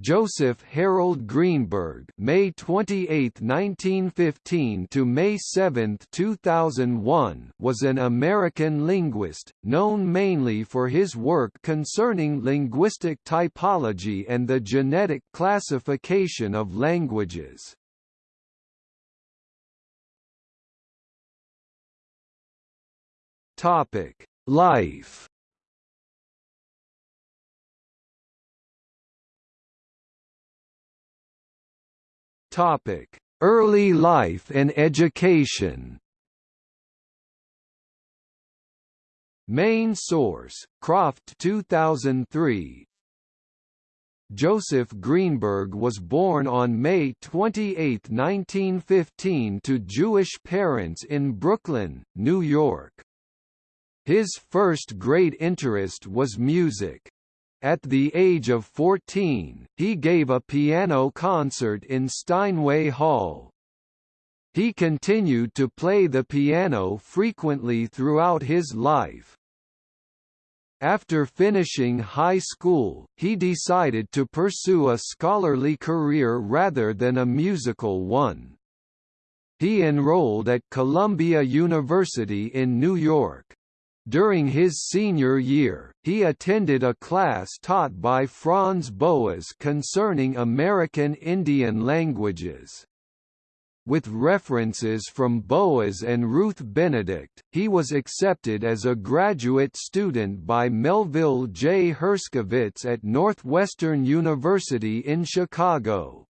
Joseph Harold Greenberg May 28, 1915 to May 7, 2001 was an American linguist, known mainly for his work concerning linguistic typology and the genetic classification of languages. Topic: Life Topic: Early life and education. Main source: Croft 2003. Joseph Greenberg was born on May 28, 1915 to Jewish parents in Brooklyn, New York. His first great interest was music. At the age of 14, he gave a piano concert in Steinway Hall. He continued to play the piano frequently throughout his life. After finishing high school, he decided to pursue a scholarly career rather than a musical one. He enrolled at Columbia University in New York. During his senior year, he attended a class taught by Franz Boas concerning American Indian languages. With references from Boas and Ruth Benedict, he was accepted as a graduate student by Melville J. Herskovits at Northwestern University in Chicago.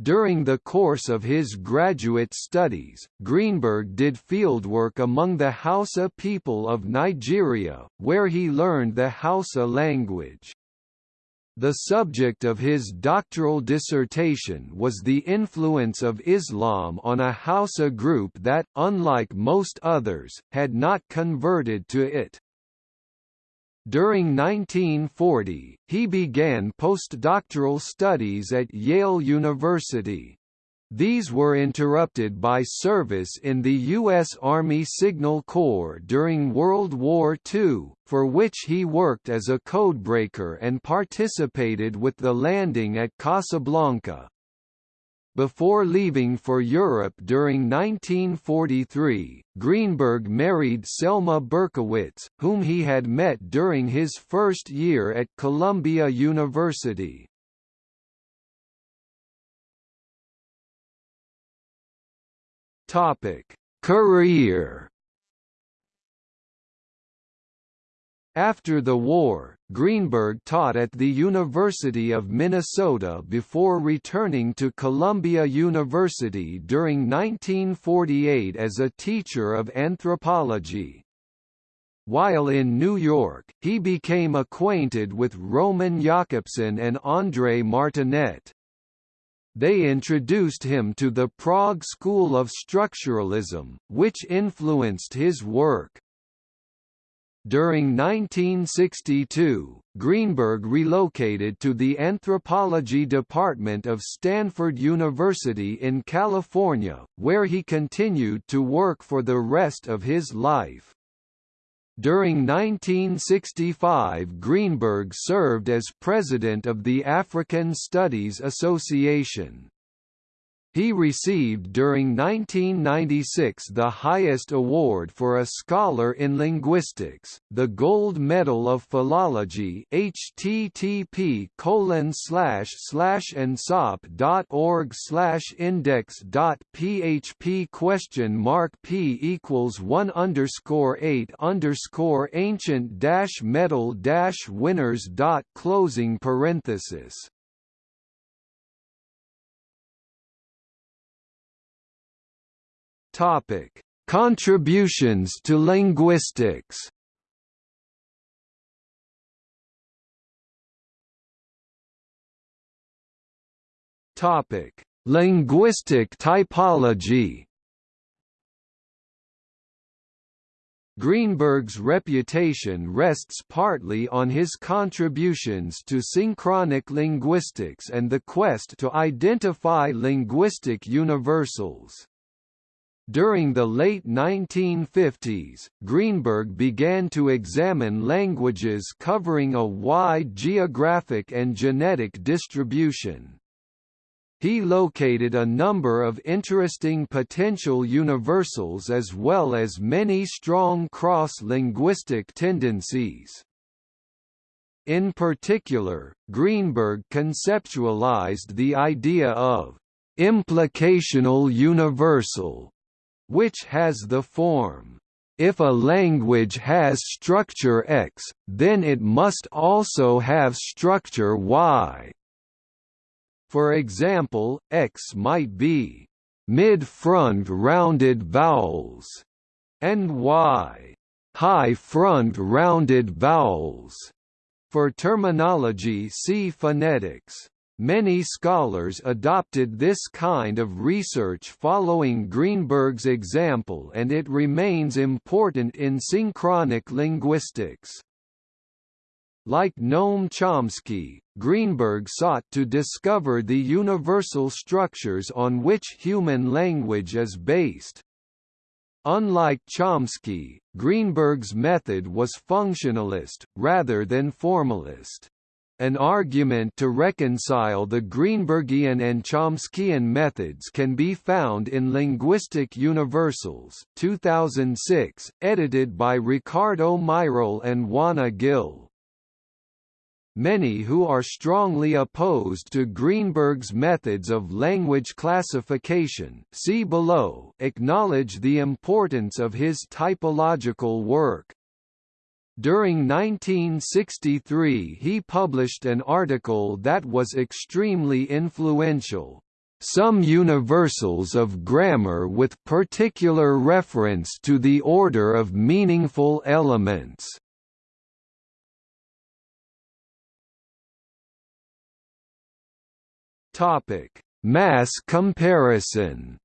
During the course of his graduate studies, Greenberg did fieldwork among the Hausa people of Nigeria, where he learned the Hausa language. The subject of his doctoral dissertation was the influence of Islam on a Hausa group that, unlike most others, had not converted to it. During 1940, he began postdoctoral studies at Yale University. These were interrupted by service in the U.S. Army Signal Corps during World War II, for which he worked as a codebreaker and participated with the landing at Casablanca. Before leaving for Europe during 1943, Greenberg married Selma Berkowitz, whom he had met during his first year at Columbia University. Career After the war, Greenberg taught at the University of Minnesota before returning to Columbia University during 1948 as a teacher of anthropology. While in New York, he became acquainted with Roman Jakobson and André Martinet. They introduced him to the Prague School of Structuralism, which influenced his work. During 1962, Greenberg relocated to the anthropology department of Stanford University in California, where he continued to work for the rest of his life. During 1965 Greenberg served as president of the African Studies Association. He received during 1996 the highest award for a scholar in linguistics, the Gold Medal of Philology http colon slash slash org slash index dot php question mark p equals one underscore eight underscore ancient dash medal dash winners dot closing parenthesis Topic: Contributions to linguistics. Topic: Linguistic typology. Greenberg's reputation rests partly on his contributions to synchronic linguistics and the quest to identify linguistic universals. During the late 1950s, Greenberg began to examine languages covering a wide geographic and genetic distribution. He located a number of interesting potential universals as well as many strong cross-linguistic tendencies. In particular, Greenberg conceptualized the idea of implicational universal which has the form, if a language has structure X, then it must also have structure Y. For example, X might be mid-front rounded vowels, and Y high-front rounded vowels. For terminology see phonetics. Many scholars adopted this kind of research following Greenberg's example and it remains important in synchronic linguistics. Like Noam Chomsky, Greenberg sought to discover the universal structures on which human language is based. Unlike Chomsky, Greenberg's method was functionalist, rather than formalist. An argument to reconcile the Greenbergian and Chomskyan methods can be found in Linguistic Universals 2006, edited by Ricardo Mairal and Juana Gil. Many who are strongly opposed to Greenberg's methods of language classification see below acknowledge the importance of his typological work. During 1963 he published an article that was extremely influential, "...some universals of grammar with particular reference to the order of meaningful elements." Mass comparison.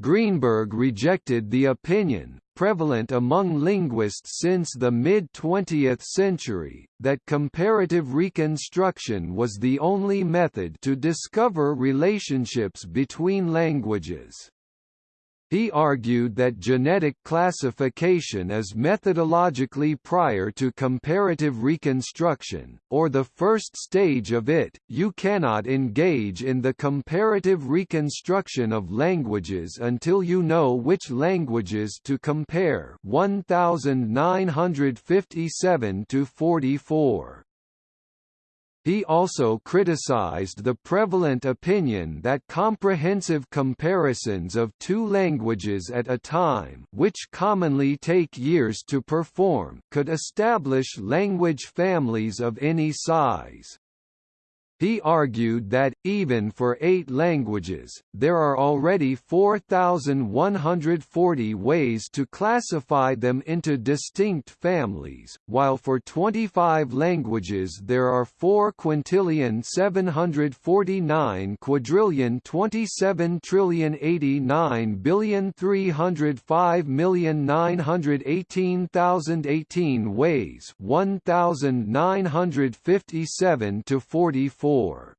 Greenberg rejected the opinion, prevalent among linguists since the mid-20th century, that comparative reconstruction was the only method to discover relationships between languages. He argued that genetic classification is methodologically prior to comparative reconstruction, or the first stage of it. You cannot engage in the comparative reconstruction of languages until you know which languages to compare. 1957 to 44. He also criticized the prevalent opinion that comprehensive comparisons of two languages at a time which commonly take years to perform could establish language families of any size. He argued that, even for eight languages, there are already 4,140 ways to classify them into distinct families, while for 25 languages there are 4 quintillion 749 quadrillion 27 trillion 89 billion 305 million 918,018 ways 1,957 to 44 4.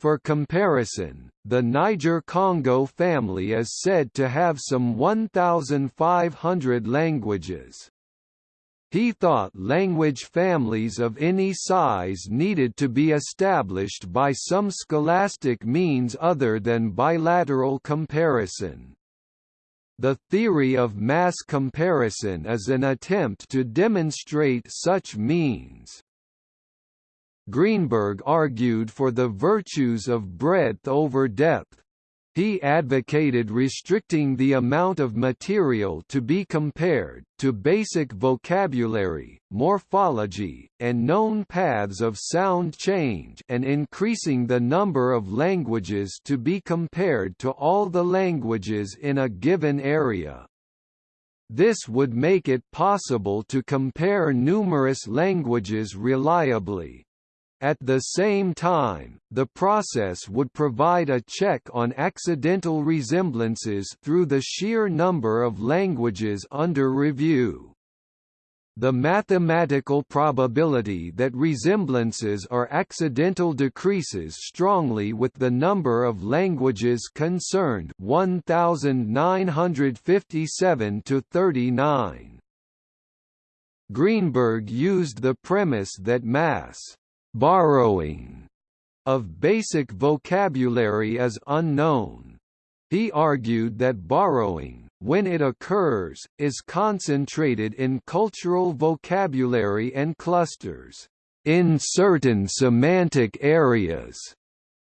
For comparison, the Niger-Congo family is said to have some 1,500 languages. He thought language families of any size needed to be established by some scholastic means other than bilateral comparison. The theory of mass comparison is an attempt to demonstrate such means. Greenberg argued for the virtues of breadth over depth. He advocated restricting the amount of material to be compared, to basic vocabulary, morphology, and known paths of sound change and increasing the number of languages to be compared to all the languages in a given area. This would make it possible to compare numerous languages reliably. At the same time, the process would provide a check on accidental resemblances through the sheer number of languages under review. the mathematical probability that resemblances are accidental decreases strongly with the number of languages concerned 1957 to 39. Greenberg used the premise that mass borrowing of basic vocabulary is unknown. He argued that borrowing, when it occurs, is concentrated in cultural vocabulary and clusters, in certain semantic areas,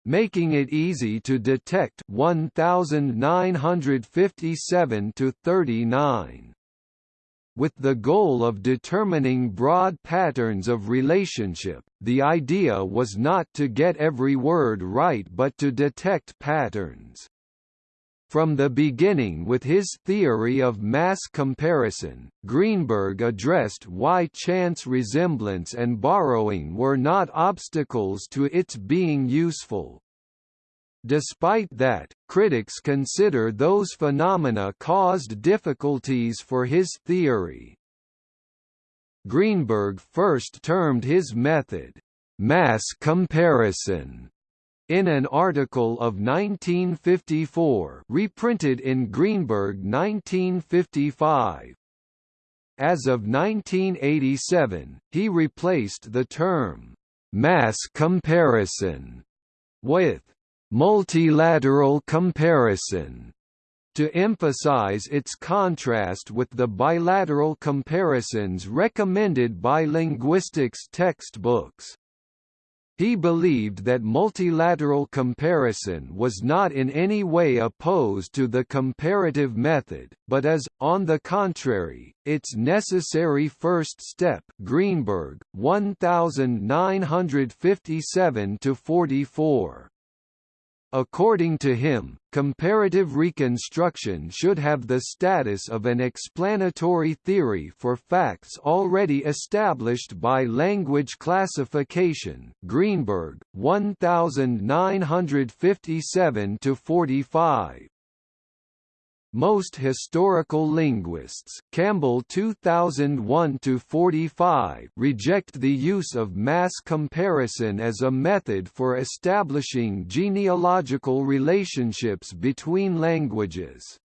making it easy to detect 1957 to 39 with the goal of determining broad patterns of relationship, the idea was not to get every word right but to detect patterns. From the beginning with his theory of mass comparison, Greenberg addressed why chance resemblance and borrowing were not obstacles to its being useful. Despite that, critics consider those phenomena caused difficulties for his theory. Greenberg first termed his method, mass comparison, in an article of 1954 reprinted in Greenberg 1955. As of 1987, he replaced the term, mass comparison, with multilateral comparison to emphasize its contrast with the bilateral comparisons recommended by linguistics textbooks. He believed that multilateral comparison was not in any way opposed to the comparative method, but as, on the contrary, its necessary first step Greenberg, 1957–44. According to him, comparative reconstruction should have the status of an explanatory theory for facts already established by language classification. Greenberg, 1957 45. Most historical linguists Campbell 2001-45 reject the use of mass comparison as a method for establishing genealogical relationships between languages.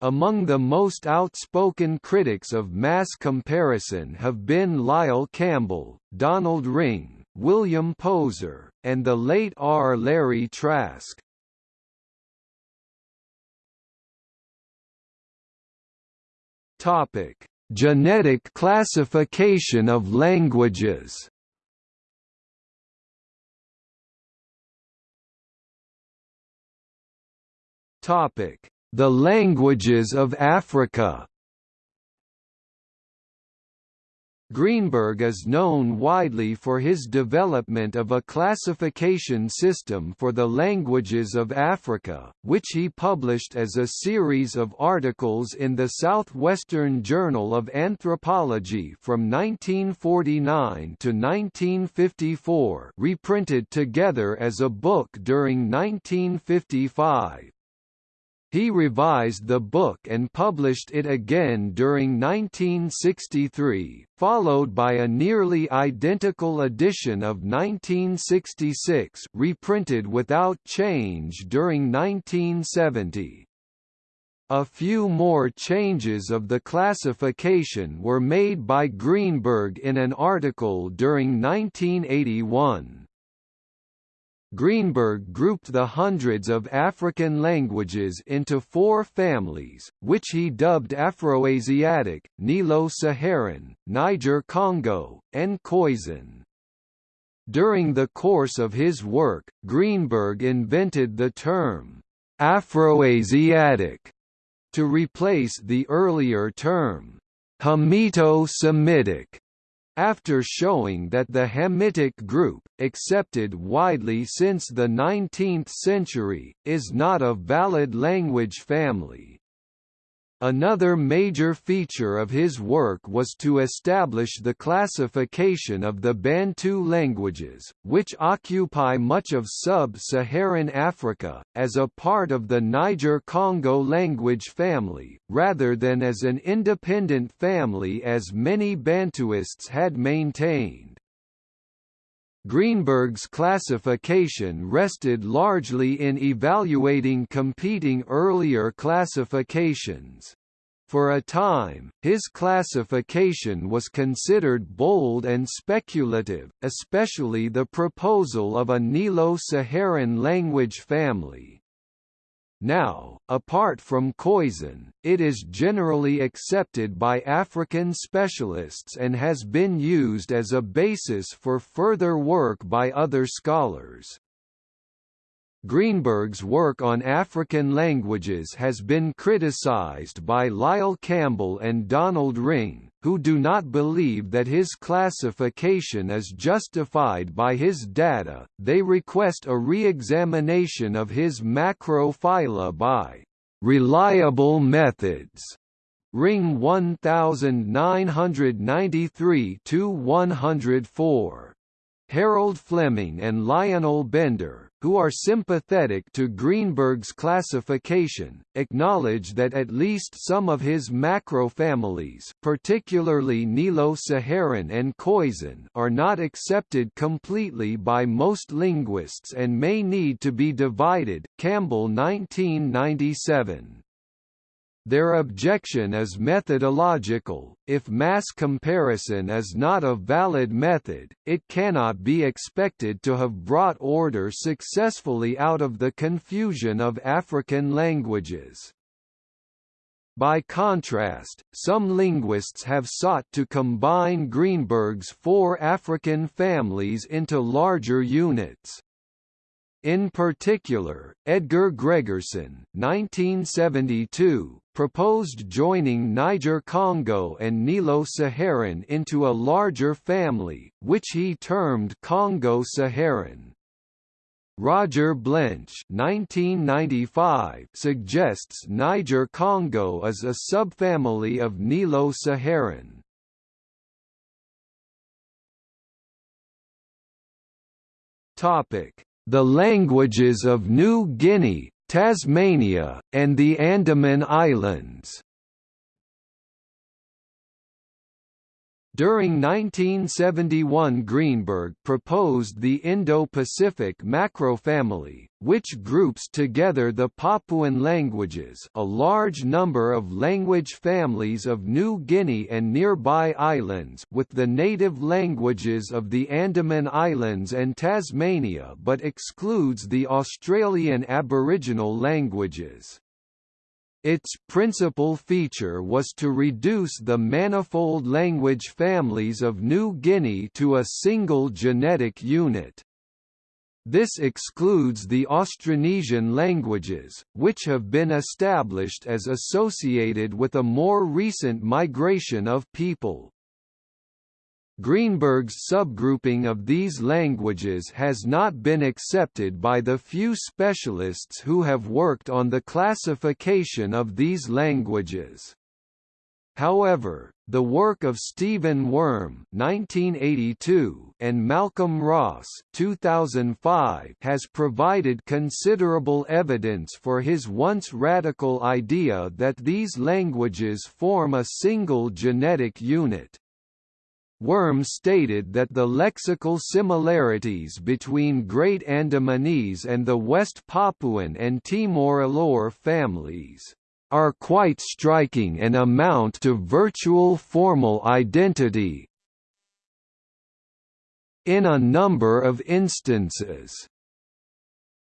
Among the most outspoken critics of mass comparison have been Lyle Campbell, Donald Ringe, William Poser, and the late R. Larry Trask. Topic: Genetic classification of languages. Topic: The languages of Africa. Greenberg is known widely for his development of a classification system for the languages of Africa, which he published as a series of articles in the Southwestern Journal of Anthropology from 1949 to 1954 reprinted together as a book during 1955. He revised the book and published it again during 1963, followed by a nearly identical edition of 1966 reprinted without change during 1970. A few more changes of the classification were made by Greenberg in an article during 1981. Greenberg grouped the hundreds of African languages into four families, which he dubbed Afroasiatic, Nilo-Saharan, Niger-Congo, and Khoisan. During the course of his work, Greenberg invented the term, Afroasiatic, to replace the earlier term, Hamito-Semitic after showing that the Hamitic group, accepted widely since the 19th century, is not a valid language family. Another major feature of his work was to establish the classification of the Bantu languages, which occupy much of sub-Saharan Africa, as a part of the Niger-Congo language family, rather than as an independent family as many Bantuists had maintained. Greenberg's classification rested largely in evaluating competing earlier classifications. For a time, his classification was considered bold and speculative, especially the proposal of a Nilo-Saharan language family. Now, apart from Khoisan, it is generally accepted by African specialists and has been used as a basis for further work by other scholars. Greenberg's work on African languages has been criticized by Lyle Campbell and Donald Ringe, who do not believe that his classification is justified by his data. They request a re-examination of his macrophyla by reliable methods. Ringe 1993 104. Harold Fleming and Lionel Bender, who are sympathetic to Greenberg's classification, acknowledge that at least some of his macrofamilies particularly Nilo-Saharan and Khoisan are not accepted completely by most linguists and may need to be divided Campbell 1997. Their objection is methodological. If mass comparison is not a valid method, it cannot be expected to have brought order successfully out of the confusion of African languages. By contrast, some linguists have sought to combine Greenberg's four African families into larger units. In particular, Edgar Gregersen 1972, proposed joining Niger-Congo and Nilo-Saharan into a larger family, which he termed Congo-Saharan. Roger Blench 1995 suggests Niger-Congo is a subfamily of Nilo-Saharan. Topic the languages of New Guinea, Tasmania, and the Andaman Islands. During 1971 Greenberg proposed the Indo-Pacific macrofamily, which groups together the Papuan languages a large number of language families of New Guinea and nearby islands with the native languages of the Andaman Islands and Tasmania but excludes the Australian Aboriginal languages. Its principal feature was to reduce the manifold language families of New Guinea to a single genetic unit. This excludes the Austronesian languages, which have been established as associated with a more recent migration of people. Greenberg's subgrouping of these languages has not been accepted by the few specialists who have worked on the classification of these languages. However, the work of Stephen Wurm (1982) and Malcolm Ross (2005) has provided considerable evidence for his once radical idea that these languages form a single genetic unit. Wurm stated that the lexical similarities between Great Andamanese and the West Papuan and Timor-Alor families are quite striking and amount to virtual formal identity in a number of instances.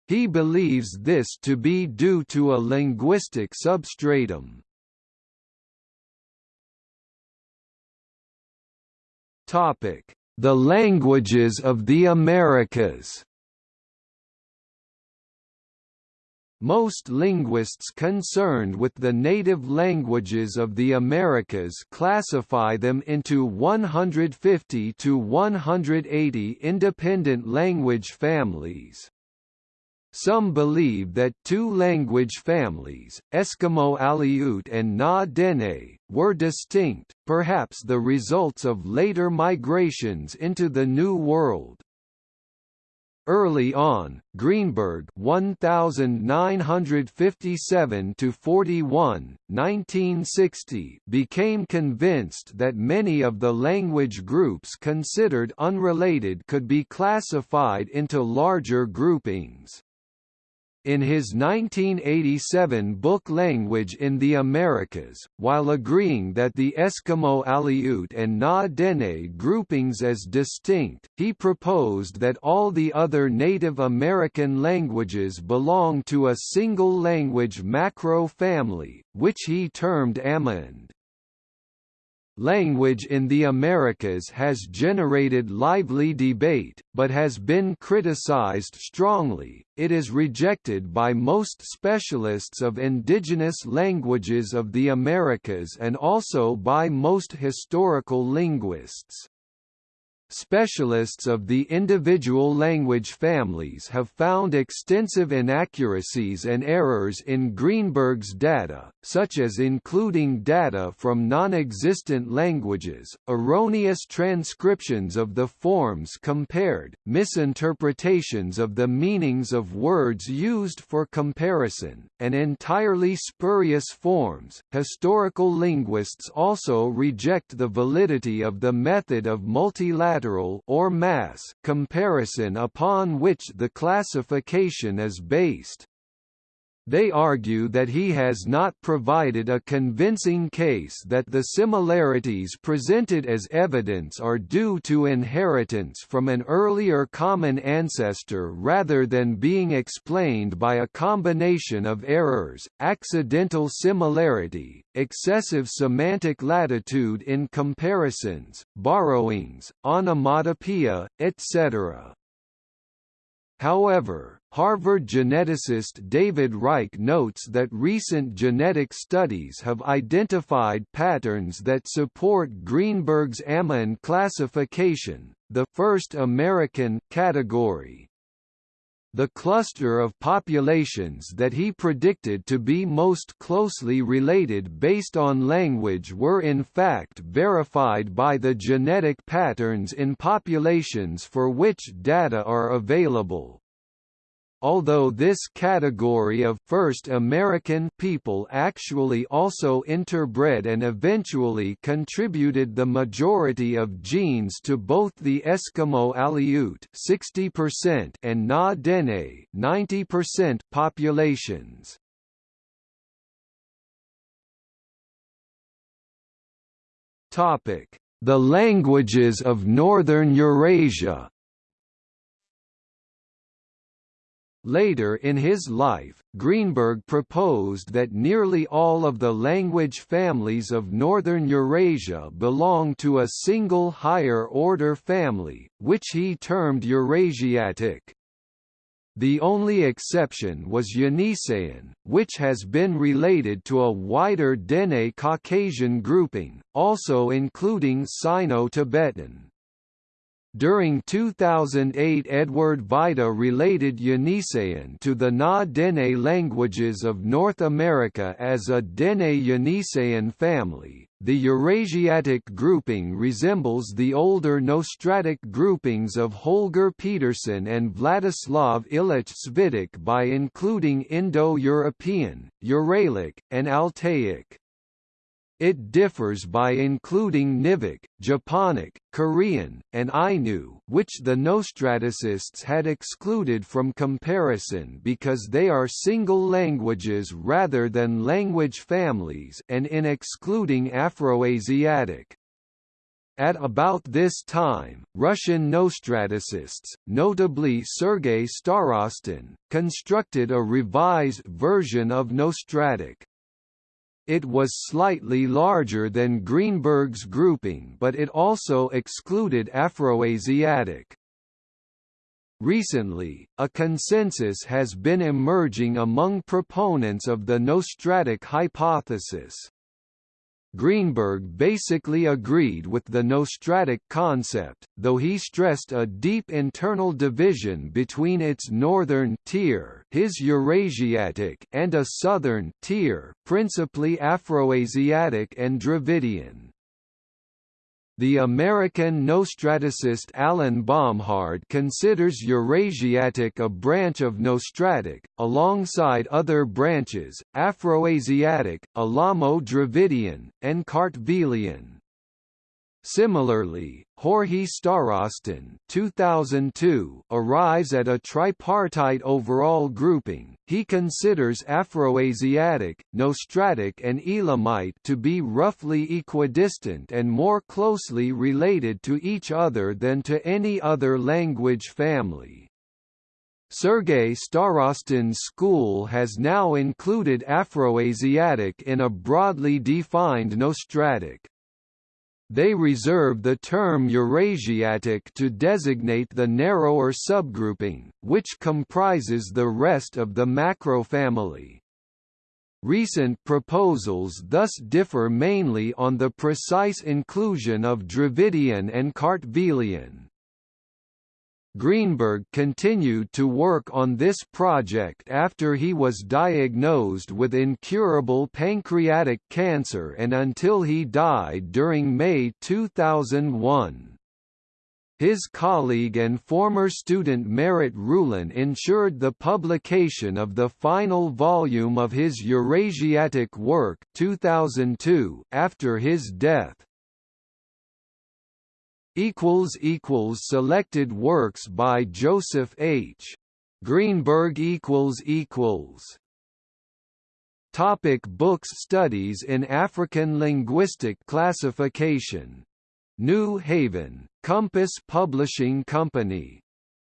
He believes this to be due to a linguistic substratum. Topic: The languages of the Americas. Most linguists concerned with the native languages of the Americas classify them into 150 to 180 independent language families. Some believe that two language families, Eskimo Aleut and Na Dene, were distinct, perhaps the results of later migrations into the New World. Early on, Greenberg 1957 to 41, 1960 became convinced that many of the language groups considered unrelated could be classified into larger groupings. In his 1987 book Language in the Americas, while agreeing that the Eskimo Aleut and Na Dene groupings as distinct, he proposed that all the other Native American languages belong to a single language macro-family, which he termed Amerind. Language in the Americas has generated lively debate, but has been criticized strongly. It is rejected by most specialists of indigenous languages of the Americas and also by most historical linguists. Specialists of the individual language families have found extensive inaccuracies and errors in Greenberg's data, such as including data from non-existent languages, erroneous transcriptions of the forms compared, misinterpretations of the meanings of words used for comparison, and entirely spurious forms. Historical linguists also reject the validity of the method of multilateral lateral or mass comparison upon which the classification is based. They argue that he has not provided a convincing case that the similarities presented as evidence are due to inheritance from an earlier common ancestor rather than being explained by a combination of errors, accidental similarity, excessive semantic latitude in comparisons, borrowings, onomatopoeia, etc. However, Harvard geneticist David Reich notes that recent genetic studies have identified patterns that support Greenberg's Amerind classification, the first American category. The cluster of populations that he predicted to be most closely related based on language were in fact verified by the genetic patterns in populations for which data are available. Although this category of first American people actually also interbred and eventually contributed the majority of genes to both the Eskimo Aleut 60% and Na Dene 90% populations. Topic: The languages of Northern Eurasia Later in his life, Greenberg proposed that nearly all of the language families of northern Eurasia belong to a single higher-order family, which he termed Eurasiatic. The only exception was Yeniseian, which has been related to a wider Dene Caucasian grouping, also including Sino-Tibetan. During 2008 Edward Vajda related Yeniseian to the Na Dene languages of North America as a Dene-Yeniseian family. The Eurasiatic grouping resembles the older Nostratic groupings of Holger Pedersen and Vladislav Ilich Cvitic by including Indo-European, Uralic, and Altaic. It differs by including Nivkh, Japonic, Korean, and Ainu which the Nostraticists had excluded from comparison because they are single languages rather than language families and in excluding Afroasiatic. At about this time, Russian Nostraticists, notably Sergei Starostin, constructed a revised version of Nostratic. It was slightly larger than Greenberg's grouping but it also excluded Afroasiatic. Recently, a consensus has been emerging among proponents of the Nostratic hypothesis. Greenberg basically agreed with the Nostratic concept, though he stressed a deep internal division between its northern tier his Eurasiatic and a southern tier principally Afroasiatic and Dravidian. The American Nostraticist Alan Bomhard considers Eurasiatic a branch of Nostratic, alongside other branches, Afroasiatic, Elamo-Dravidian, and Kartvelian. Similarly, George Starostin 2002 arrives at a tripartite overall grouping. He considers Afroasiatic, Nostratic and Elamite to be roughly equidistant and more closely related to each other than to any other language family. Sergei Starostin's school has now included Afroasiatic in a broadly defined Nostratic. They reserve the term Eurasiatic to designate the narrower subgrouping, which comprises the rest of the macrofamily. Recent proposals thus differ mainly on the precise inclusion of Dravidian and Kartvelian. Greenberg continued to work on this project after he was diagnosed with incurable pancreatic cancer and until he died during May 2001. His colleague and former student Merritt Ruhlen ensured the publication of the final volume of his Eurasiatic work 2002 after his death equals equals selected works by Joseph H. Greenberg equals equals Topic books Studies in African Linguistic Classification. New Haven, Compass Publishing Company.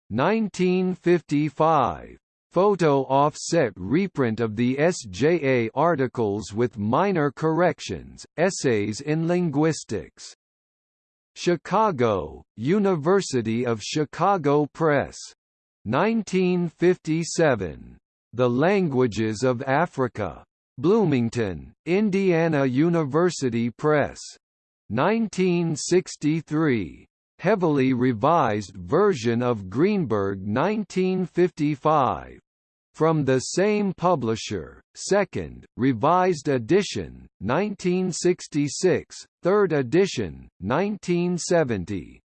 1955. Photo offset reprint of the SJA articles with minor corrections, Essays in Linguistics. Chicago, University of Chicago Press. 1957. The Languages of Africa. Bloomington, Indiana University Press. 1963. Heavily revised version of Greenberg 1955. From the same publisher, second, revised edition, 1966, third edition, 1970.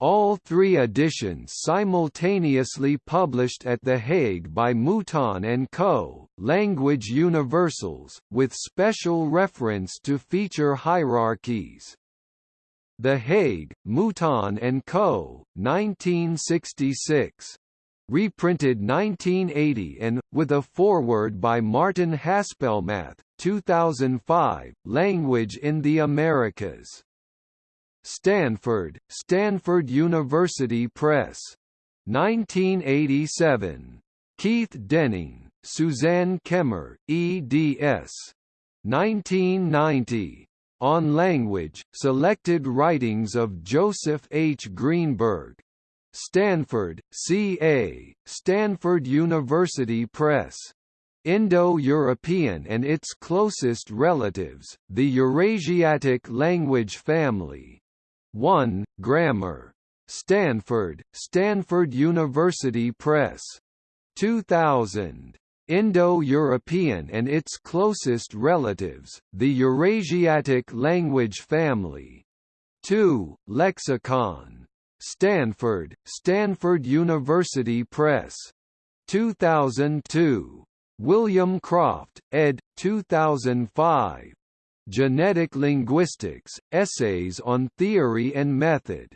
All three editions simultaneously published at The Hague by Mouton Co., Language Universals, with special reference to feature hierarchies. The Hague, Mouton Co., 1966 reprinted 1980 and, with a foreword by Martin Haspelmath, 2005, Language in the Americas. Stanford, Stanford University Press. 1987. Keith Denning, Suzanne Kemmer, eds. 1990. On Language, Selected Writings of Joseph H. Greenberg, Stanford, CA, Stanford University Press. Indo-European and its closest relatives, the Eurasiatic language family. 1. Grammar. Stanford, Stanford University Press. 2000. Indo-European and its closest relatives, the Eurasiatic language family. 2. Lexicon. Stanford, Stanford University Press. 2002. William Croft, ed. 2005. Genetic Linguistics, Essays on Theory and Method.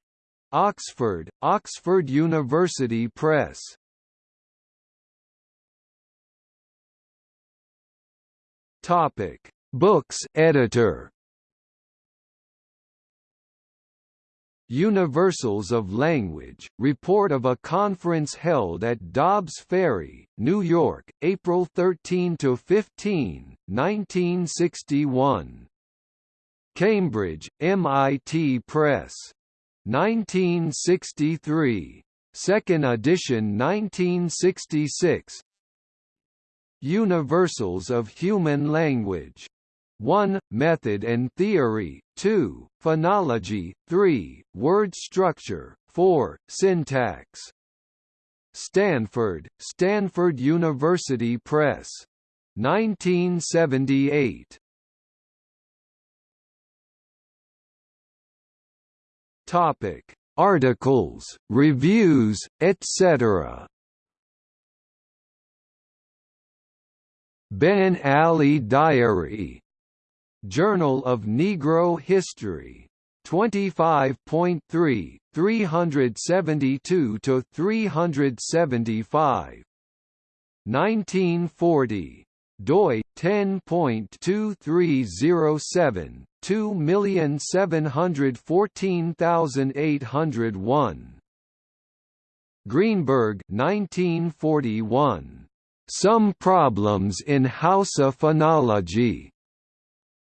Oxford, Oxford University Press. Topic: Books editor. Universals of Language, report of a conference held at Dobbs Ferry, New York, April 13–15, 1961. Cambridge, MIT Press. 1963. Second edition 1966 Universals of Human Language 1. Method and theory 2. Phonology 3. Word structure 4. Syntax Stanford, Stanford University Press. 1978. Topic: Articles, reviews, etc. Ben Ali Diary. Journal of Negro History. 25.3, 372 to 375. 1940 doi 10.2307 2714801 Greenberg 1941 Some Problems in Hausa Phonology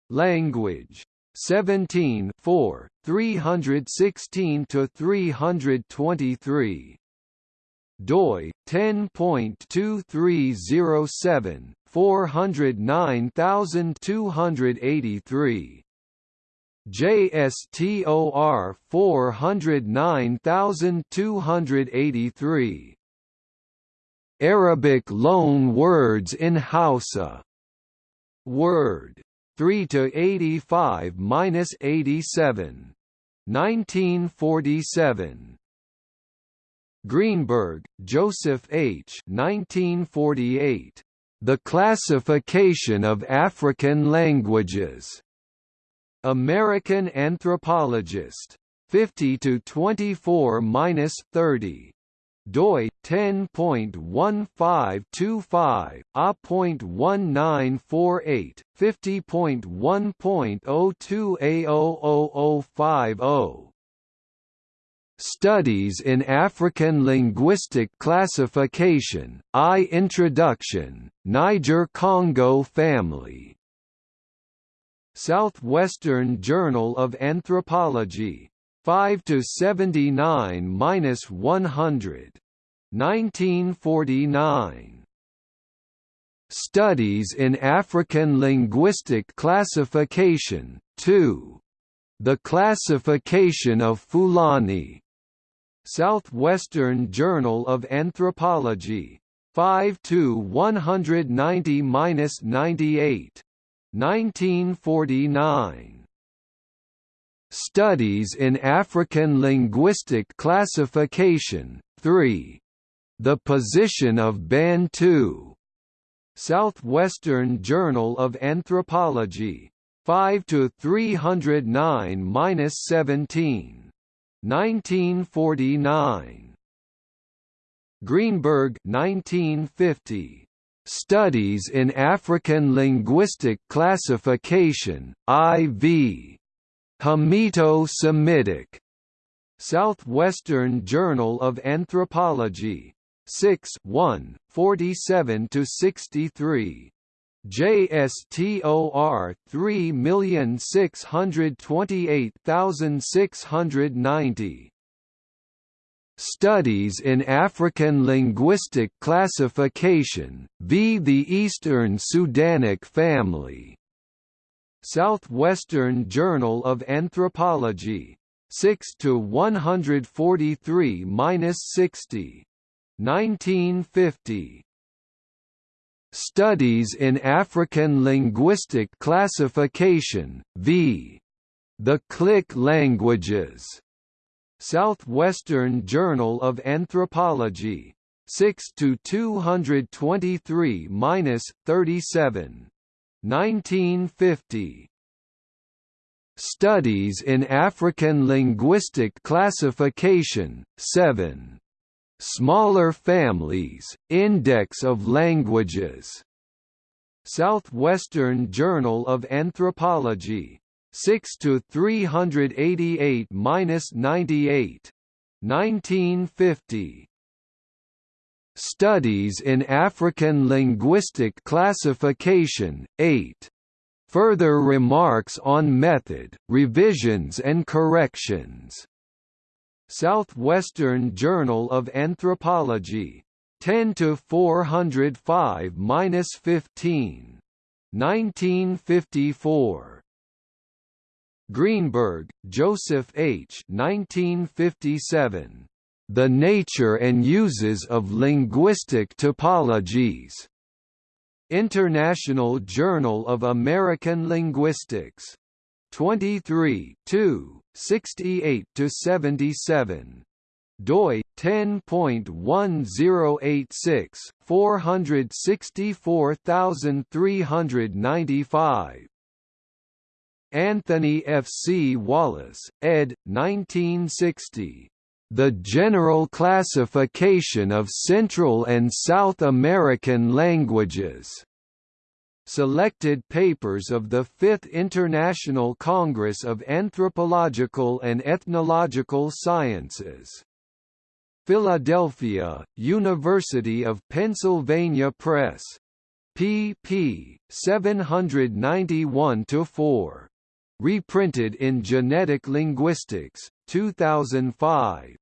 Language. 17 4 316 to 323 doi 10.2307 409283 JSTOR 409283 Arabic loan words in Hausa. Word 3 to 85 minus 87 1947 Greenberg, Joseph H. 1948. The Classification of African Languages. American Anthropologist. 50 to 24-30 doi 10.1525 a.1948 50.1.02 a00050 Studies in African Linguistic Classification, I Introduction, Niger-Congo Family. Southwestern Journal of Anthropology. 5 to 79-100. 1949. Studies in African Linguistic Classification, 2. The Classification of Fulani. Southwestern Journal of Anthropology. 5 to 190-98. 1949. Studies in African Linguistic Classification, 3. The Position of Bantu. Southwestern Journal of Anthropology. 5 to 309-17. 1949. Greenberg 1950. Studies in African Linguistic Classification, IV. Hamito-Semitic. Southwestern Journal of Anthropology. 6 1, 47–63. JSTOR 3628690 Studies in African Linguistic Classification, v. The Eastern Sudanic Family. Southwestern Journal of Anthropology. 6 to 143-60. 1950. Studies in African Linguistic Classification, v. The Click Languages. Southwestern Journal of Anthropology. 6 to 223-37. 1950. Studies in African Linguistic Classification, 7. Smaller families, Index of Languages. Southwestern Journal of Anthropology. 6 to 388-98. 1950. Studies in African Linguistic Classification, 8. Further remarks on method, revisions and corrections. Southwestern Journal of Anthropology. 10 to 405-15. 1954. Greenberg, Joseph H. 1957. The Nature and Uses of Linguistic Typologies. International Journal of American Linguistics. 23 2, 68 77 doi 10.1086 464395 Anthony F. C. Wallace, ed. 1960. The General Classification of Central and South American Languages. Selected papers of the Fifth International Congress of Anthropological and Ethnological Sciences. Philadelphia, University of Pennsylvania Press. pp. 791–4. Reprinted in Genetic Linguistics, 2005.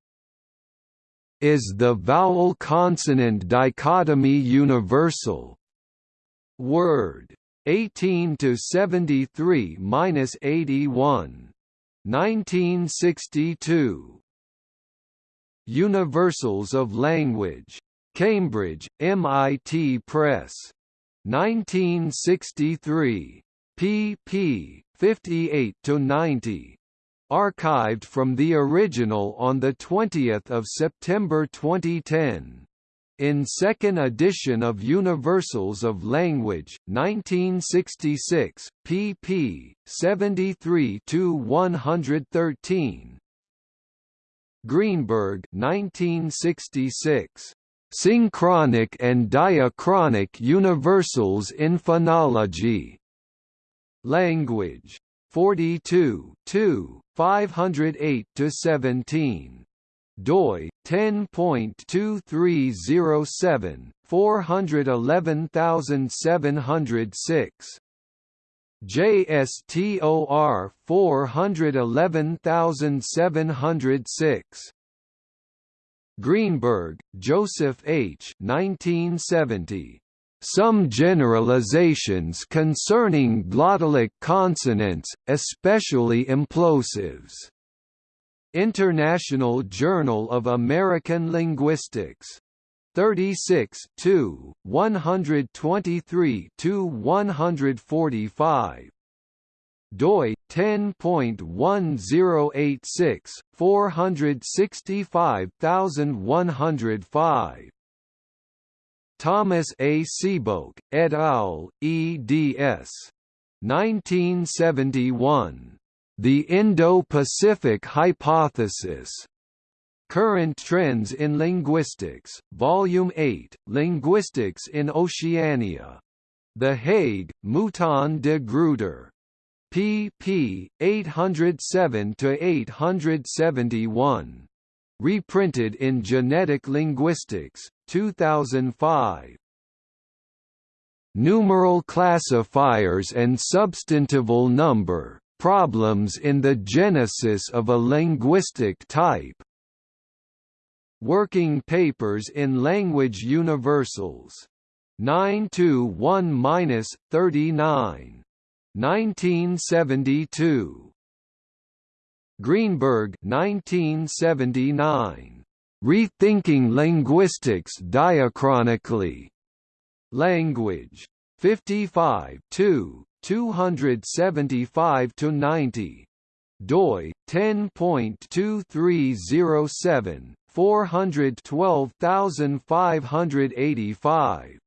Is the vowel-consonant dichotomy universal? Word. 18 to 73 minus 81. 1962. Universals of Language. Cambridge, MIT Press. 1963. pp. 58–90. Archived from the original on 20 September 2010. In second edition of Universals of Language, 1966, pp. 73–113, Greenberg 1966. Synchronic and diachronic universals in phonology. Language. 42 2, 508–17. doi 10.2307 411706 JSTOR 411706 Greenberg, Joseph H. 1970. Some generalizations concerning glottalic consonants, especially implosives. International Journal of American Linguistics. 36 2, 123 145 doi 10.1086 465105 Thomas A. Sebeok, et al., eds. 1971. The Indo-Pacific Hypothesis. Current Trends in Linguistics, Volume 8, Linguistics in Oceania. The Hague, Mouton de Gruyter. pp. 807–871. Reprinted in Genetic Linguistics, 2005. Numeral classifiers and substantival number, problems in the genesis of a linguistic type. Working Papers in Language Universals. 921–39. 1972. Greenberg 1979. Rethinking Linguistics Diachronically. Language. 55 2, 275 to 90 doi 10.2307 412585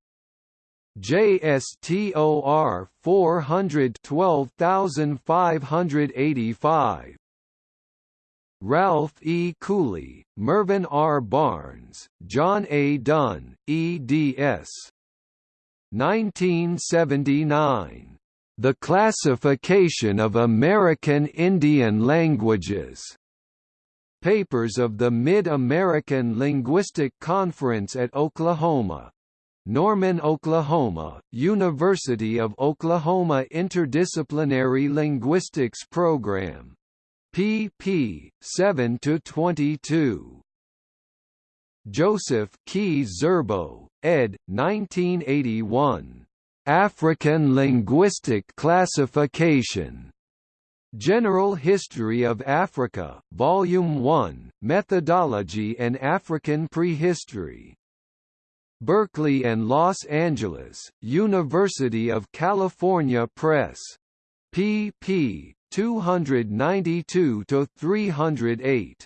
JSTOR 412585 Ralph E. Cooley, Mervyn R. Barnes, John A. Dunn, eds. 1979. The Classification of American Indian Languages. Papers of the Mid-American Linguistic Conference at Oklahoma. Norman, Oklahoma, University of Oklahoma Interdisciplinary Linguistics Program. Pp. 7 to 22. Joseph Ki-Zerbo, ed. 1981. African Linguistic Classification. General History of Africa, Volume 1, Methodology and African Prehistory. Berkeley and Los Angeles, University of California Press. pp. 292–308.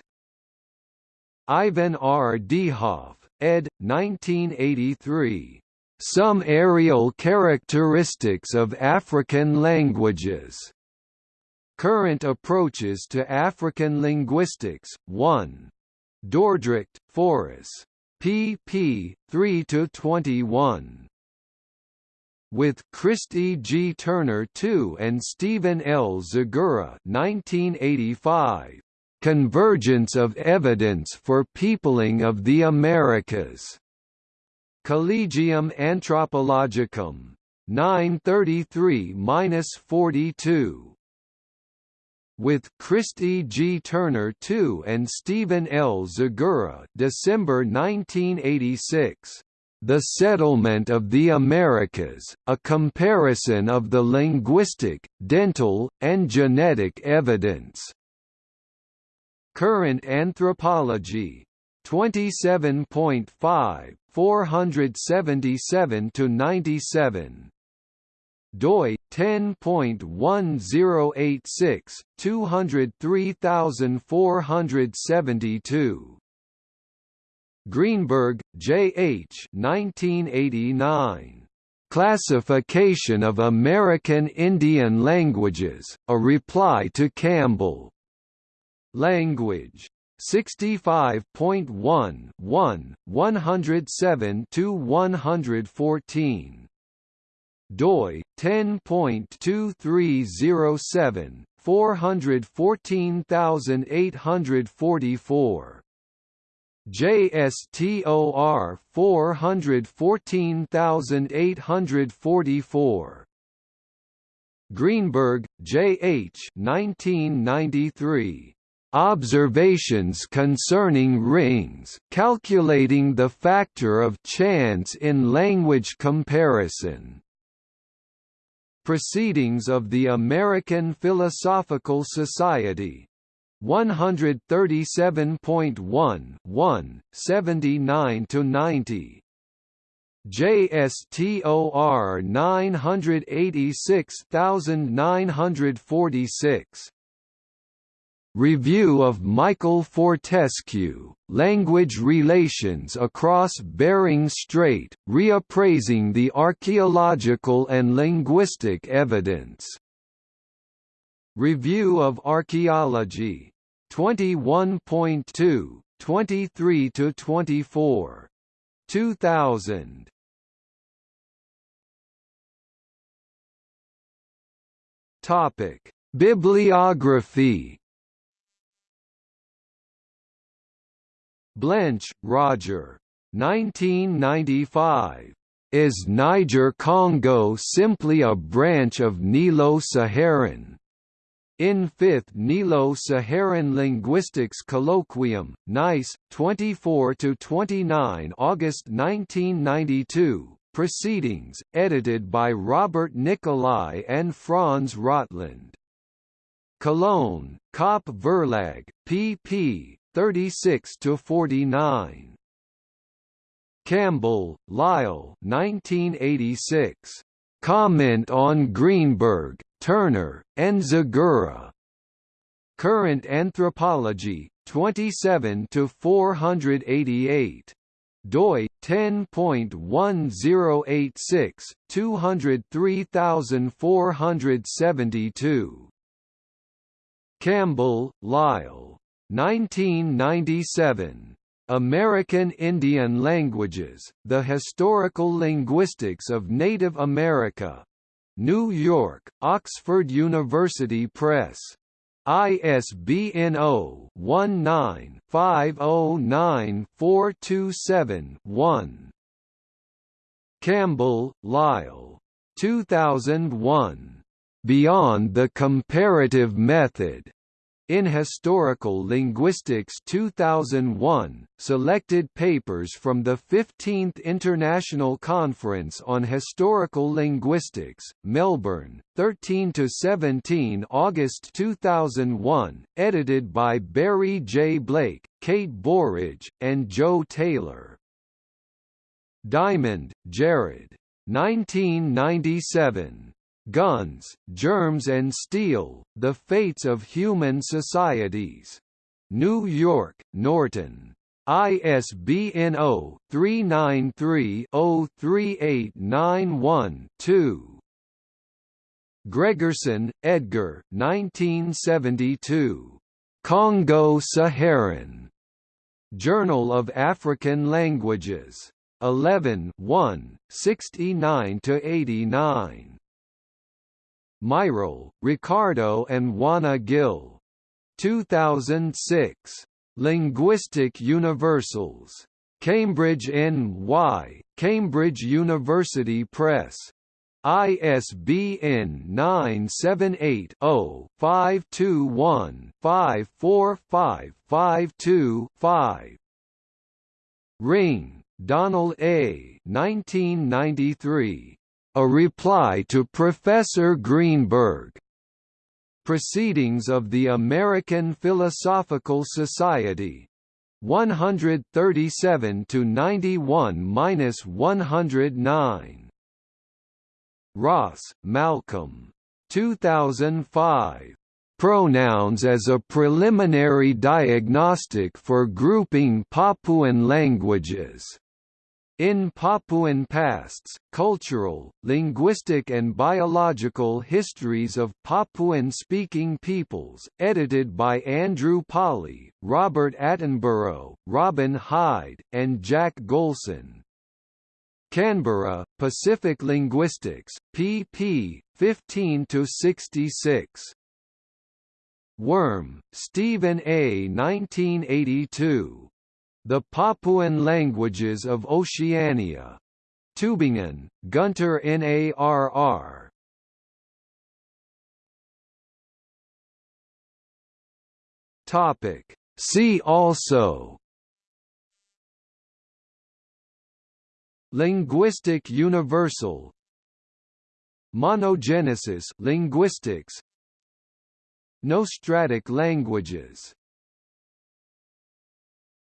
Ivan R. Dihoff, ed. 1983. Some Areal Characteristics of African Languages. Current Approaches to African Linguistics, 1. Dordrecht, Foris pp. 3–21. With Christy G. Turner II and Stephen L. Zegura 1985. Convergence of Evidence for Peopling of the Americas. Collegium Anthropologicum. 933–42 with Christy G. Turner II and Stephen L. Zegura December 1986. The Settlement of the Americas, a comparison of the linguistic, dental, and genetic evidence. Current Anthropology. 27.5, 477–97 doi 10.1086 203472 Greenberg, J. H. 1989. Classification of American Indian Languages, A Reply to Campbell. Language. 65.1 1, 107–114 doi 10.2307 414844 JSTOR 414844 Greenberg, J. H. 1993. Observations concerning Ringe's, calculating the factor of chance in language comparison. Proceedings of the American Philosophical Society. 137.1 1, 79–90 JSTOR 986946 Review of Michael Fortescue, Language Relations Across Bering Strait, Reappraising the Archaeological and Linguistic Evidence. Review of Archaeology. 21.2, 23–24. 2000. Topic: Bibliography Blench, Roger. 1995. Is Niger-Congo simply a branch of Nilo-Saharan? In 5th Nilo-Saharan Linguistics Colloquium, Nice, 24–29 August 1992, Proceedings, edited by Robert Nicolai and Franz Rottland. Cologne, Kop Verlag, pp. 36 to 49. Campbell, Lyle, 1986. Comment on Greenberg, Turner, and Zegura. Current Anthropology, 27 to 488 doi 10.1086 203472 Campbell, Lyle 1997. American Indian Languages, The Historical Linguistics of Native America. New York, Oxford University Press. ISBN 0-19-509427-1. Campbell, Lyle. 2001. Beyond the Comparative Method. In Historical Linguistics 2001, selected papers from the 15th International Conference on Historical Linguistics, Melbourne, 13–17 August 2001, edited by Barry J. Blake, Kate Burridge, and Joe Taylor. Diamond, Jared. 1997. Guns, Germs and Steel, The Fates of Human Societies. New York, Norton. ISBN 0-393-03891-2. Gregersen, Edgar 1972. Congo-Saharan. Journal of African Languages. 11 1, 69–89. Mairal, Ricardo and Juana Gil. 2006. Linguistic Universals. Cambridge N.Y., Cambridge University Press. ISBN 978-0-521-54552-5. Ringe, Donald A. 1993. A reply to Professor Greenberg. Proceedings of the American Philosophical Society. 137 to 91-109. Ross, Malcolm. 2005. Pronouns as a preliminary diagnostic for grouping Papuan languages. In Papuan pasts, cultural, linguistic and biological histories of Papuan-speaking peoples, edited by Andrew Pawley, Robert Attenborough, Robin Hyde, and Jack Golson. Canberra, Pacific Linguistics, pp. 15–66. Wurm, Stephen A. 1982. The Papuan Languages of Oceania. Tübingen, Gunter NARR. Topic. See also Linguistic universal Monogenesis linguistics Nostratic languages